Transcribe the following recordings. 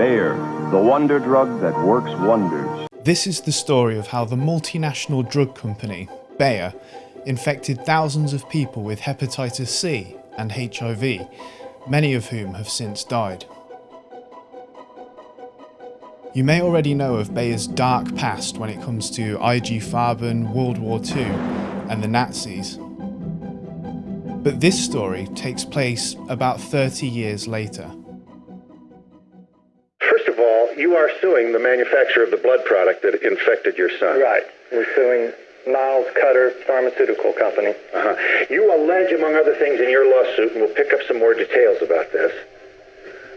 Bayer, the wonder drug that works wonders. This is the story of how the multinational drug company, Bayer, infected thousands of people with hepatitis C and HIV, many of whom have since died. You may already know of Bayer's dark past when it comes to IG Farben, World War II and the Nazis. But this story takes place about 30 years later. First of all, you are suing the manufacturer of the blood product that infected your son. Right. We're suing Miles Cutter Pharmaceutical Company. Uh-huh. You allege, among other things, in your lawsuit, and we'll pick up some more details about this,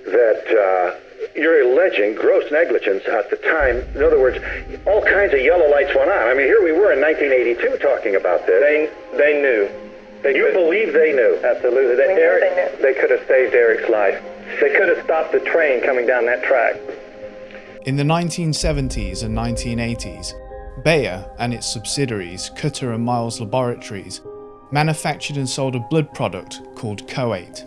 that uh, you're alleging gross negligence at the time. In other words, all kinds of yellow lights went on. I mean, here we were in 1982 talking about this. They they knew. They you could- believe they knew? Absolutely. They, We knew Eric, they they could have saved Eric's life. They could have stopped the train coming down that track. In the 1970s and 1980s, Bayer and its subsidiaries, Cutter and Miles Laboratories, manufactured and sold a blood product called Koate.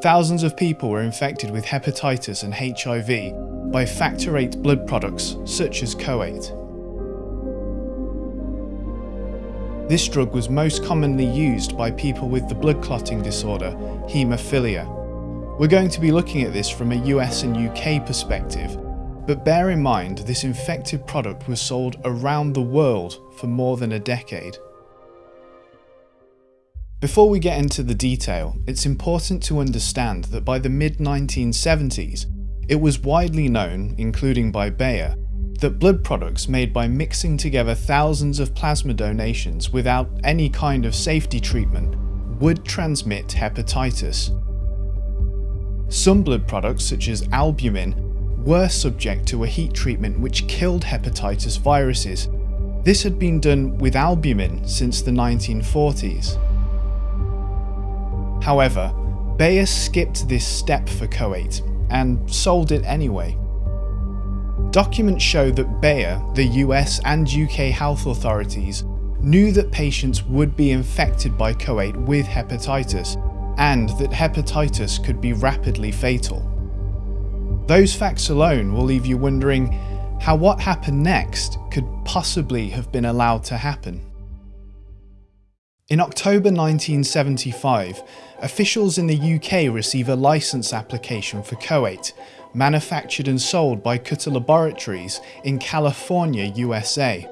Thousands of people were infected with hepatitis and HIV by factor VIII blood products such as Koate. This drug was most commonly used by people with the blood clotting disorder haemophilia. We're going to be looking at this from a US and UK perspective, but bear in mind this infected product was sold around the world for more than a decade. Before we get into the detail, it's important to understand that by the mid 1970s, it was widely known, including by Bayer, that blood products made by mixing together thousands of plasma donations without any kind of safety treatment would transmit hepatitis. Some blood products, such as albumin, were subject to a heat treatment which killed hepatitis viruses. This had been done with albumin since the 1940s. However, Bayer skipped this step for Koate and sold it anyway. Documents show that Bayer, the US and UK health authorities, knew that patients would be infected by Koate with hepatitis and that hepatitis could be rapidly fatal. Those facts alone will leave you wondering how what happened next could possibly have been allowed to happen. In October 1975, officials in the UK receive a licence application for Koate, manufactured and sold by Cutter Laboratories in California, USA.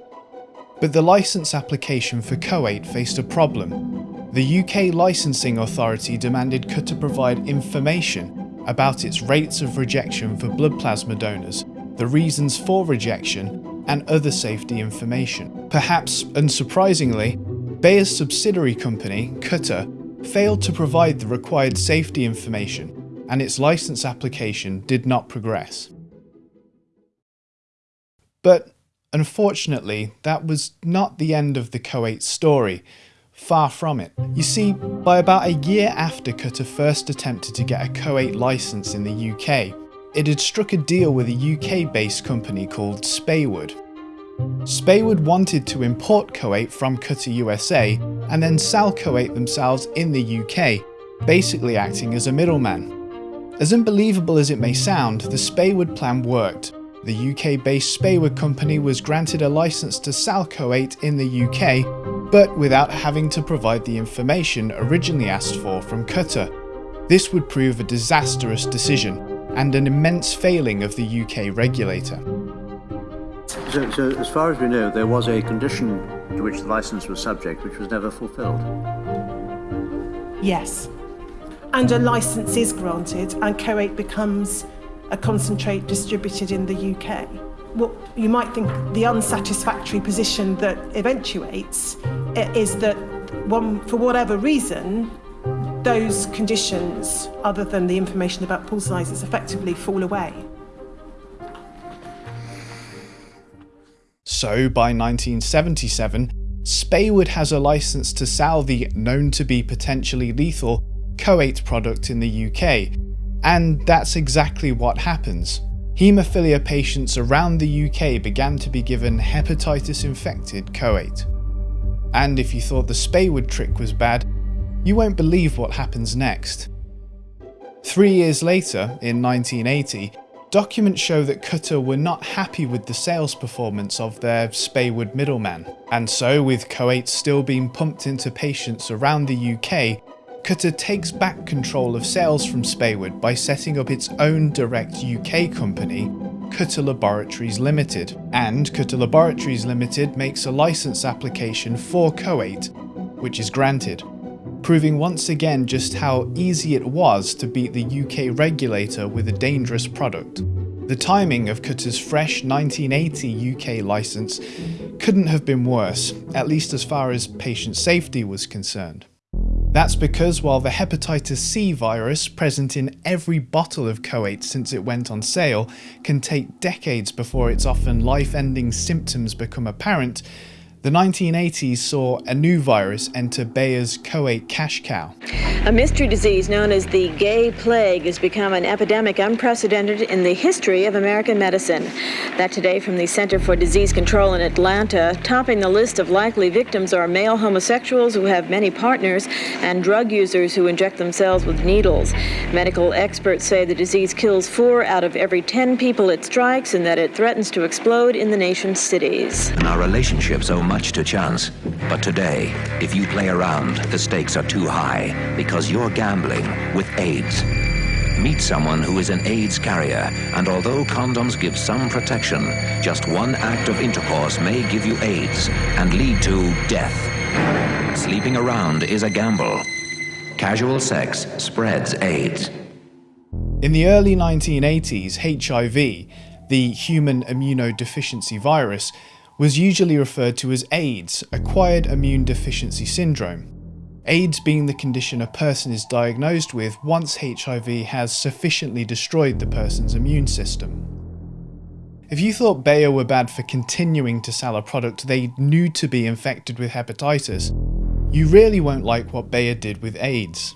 But the licence application for Koate faced a problem. The UK licensing authority demanded Cutter provide information about its rates of rejection for blood plasma donors, the reasons for rejection, and other safety information. Perhaps unsurprisingly, Bayer's subsidiary company, Cutter, failed to provide the required safety information, and its license application did not progress. But unfortunately, that was not the end of the Koate story. Far from it. You see, by about a year after Cutter first attempted to get a Koate license in the UK, it had struck a deal with a UK-based company called Speywood. Speywood wanted to import Koate from Cutter USA and then sell Koate themselves in the UK, basically acting as a middleman. As unbelievable as it may sound, the Speywood plan worked. The UK-based Speywood company was granted a license to sell Koate in the UK, but without having to provide the information originally asked for from Cutter. This would prove a disastrous decision and an immense failing of the UK regulator. So, so, as far as we know, there was a condition to which the license was subject which was never fulfilled. Yes. And a licence is granted and Koate becomes a concentrate distributed in the UK. What you might think the unsatisfactory position that eventuates i- is that one, for whatever reason, those conditions, other than the information about pool sizes, effectively fall away. So by 1977, Speywood has a license to sell the known to be potentially lethal Koate product in the UK, and that's exactly what happens. Haemophilia patients around the UK began to be given hepatitis infected Koate. And if you thought the Speywood trick was bad, you won't believe what happens next. Three years later, in 1980, documents show that Cutter were not happy with the sales performance of their Speywood middleman, and so with Koate still being pumped into patients around the UK, Cutter takes back control of sales from Speywood by setting up its own direct UK company, Cutter Laboratories Limited, and Cutter Laboratories Limited makes a license application for Koate, which is granted proving once again just how easy it was to beat the UK regulator with a dangerous product. The timing of Cutter's fresh 1980 UK licence couldn't have been worse, at least as far as patient safety was concerned. That's because while the hepatitis C virus, present in every bottle of Koate since it went on sale, can take decades before its often life-ending symptoms become apparent, the 1980s saw a new virus enter Bayer's Koate cash cow. A mystery disease known as the gay plague has become an epidemic unprecedented in the history of American medicine. That today from the Center for Disease Control in Atlanta, topping the list of likely victims are male homosexuals who have many partners and drug users who inject themselves with needles. Medical experts say the disease kills four out of every 10 people it strikes and that it threatens to explode in the nation's cities. And our relationships oh owe much to chance. But today, if you play around, the stakes are too high because you're gambling with AIDS. Meet someone who is an AIDS carrier, and although condoms give some protection, just one act of intercourse may give you AIDS and lead to death. Sleeping around is a gamble. Casual sex spreads AIDS. In the early 1980s, HIV, the human immunodeficiency virus, was usually referred to as AIDS, Acquired Immune Deficiency Syndrome. AIDS being the condition a person is diagnosed with once HIV has sufficiently destroyed the person's immune system. If you thought Bayer were bad for continuing to sell a product they knew to be infected with hepatitis, you really won't like what Bayer did with AIDS.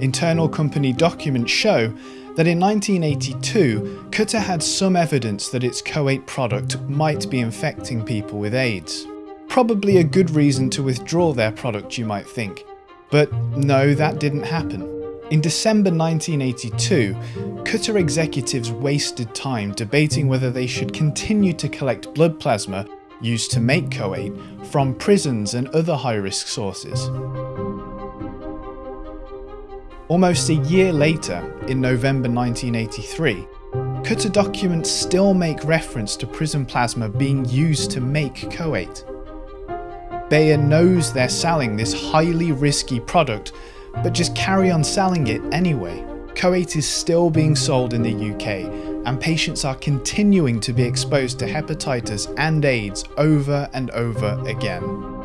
Internal company documents show that in 1982, Cutter had some evidence that its Koate product might be infecting people with AIDS. Probably a good reason to withdraw their product, you might think. But no, that didn't happen. In December 1982, Cutter executives wasted time debating whether they should continue to collect blood plasma used to make Koate from prisons and other high-risk sources. Almost a year later, in November 1983, Cutter documents still make reference to prison plasma being used to make Koate. Bayer knows they're selling this highly risky product, but just carry on selling it anyway. Koate is still being sold in the UK, and patients are continuing to be exposed to hepatitis and AIDS over and over again.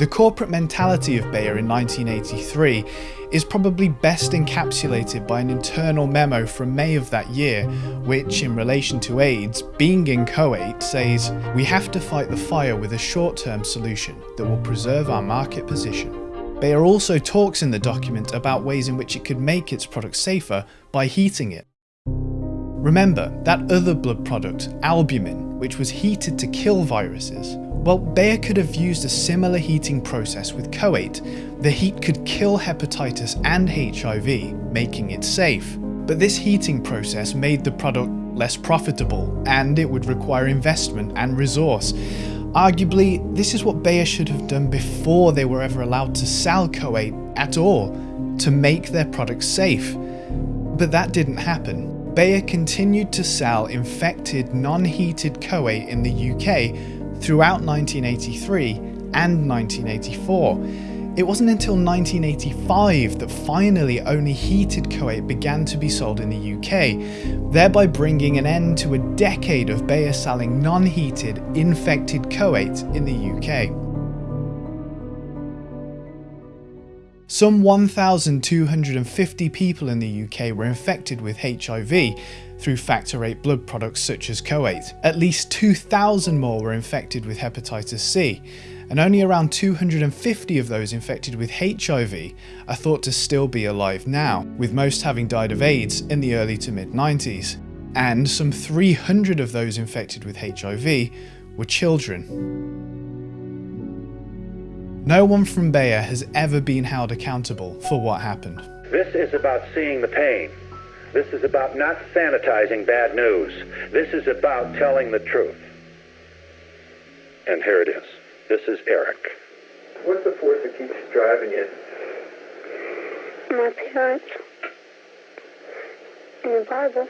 The corporate mentality of Bayer in 1983 is probably best encapsulated by an internal memo from May of that year, which, in relation to AIDS, being in Koate, says, We have to fight the fire with a short term solution that will preserve our market position. Bayer also talks in the document about ways in which it could make its product safer by heating it. Remember, that other blood product, albumin, which was heated to kill viruses, well, Bayer could have used a similar heating process with Koate. The heat could kill hepatitis and HIV, making it safe. But this heating process made the product less profitable, and it would require investment and resource. Arguably, this is what Bayer should have done before they were ever allowed to sell Koate at all, to make their product safe. But that didn't happen. Bayer continued to sell infected, non-heated Koate in the UK throughout 1983 and 1984. It wasn't until 1985 that finally only heated Koate began to be sold in the UK, thereby bringing an end to a decade of Bayer selling non-heated, infected Koate in the UK. Some 1,250 people in the UK were infected with HIV, through factor VIII blood products such as Koate. At least 2,000 more were infected with hepatitis C, and only around 250 of those infected with HIV are thought to still be alive now, with most having died of AIDS in the early to mid 90s. And some 300 of those infected with HIV were children. No one from Bayer has ever been held accountable for what happened. This is about seeing the pain. This is about not sanitizing bad news. This is about telling the truth. And here it is. This is Eric. What's the force that keeps driving you? My parents. And the Bible.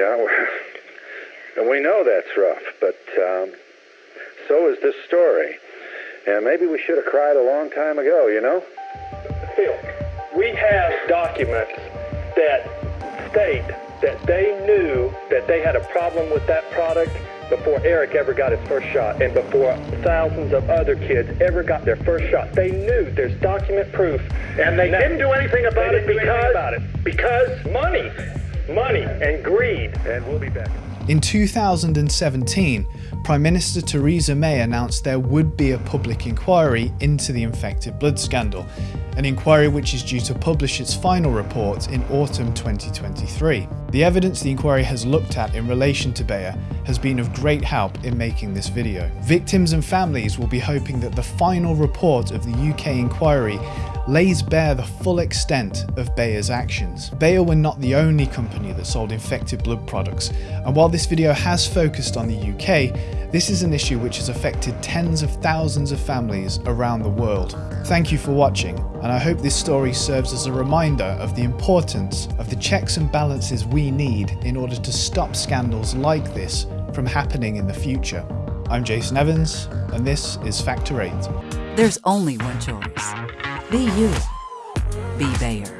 Yeah, and we know that's rough, but um, so is this story. And maybe we should have cried a long time ago, you know? Phil, we have documents that state that they knew that they had a problem with that product before Eric ever got his first shot and before thousands of other kids ever got their first shot. They knew there's document proof. And they Now- didn't do anything about it didn't do anything because about it. because money, money and greed. And we'll be back. In 2017, Prime Minister Theresa May announced there would be a public inquiry into the infected blood scandal, an inquiry which is due to publish its final report in autumn 2023. The evidence the inquiry has looked at in relation to Bayer has been of great help in making this video. Victims and families will be hoping that the final report of the UK inquiry lays bare the full extent of Bayer's actions. Bayer were not the only company that sold infected blood products, and while this video has focused on the UK, this is an issue which has affected tens of thousands of families around the world. Thank you for watching, and I hope this story serves as a reminder of the importance of the checks and balances we need in order to stop scandals like this from happening in the future. I'm Jason Evans, and this is Factor 8. There's only one choice. Be you. Be Bayer.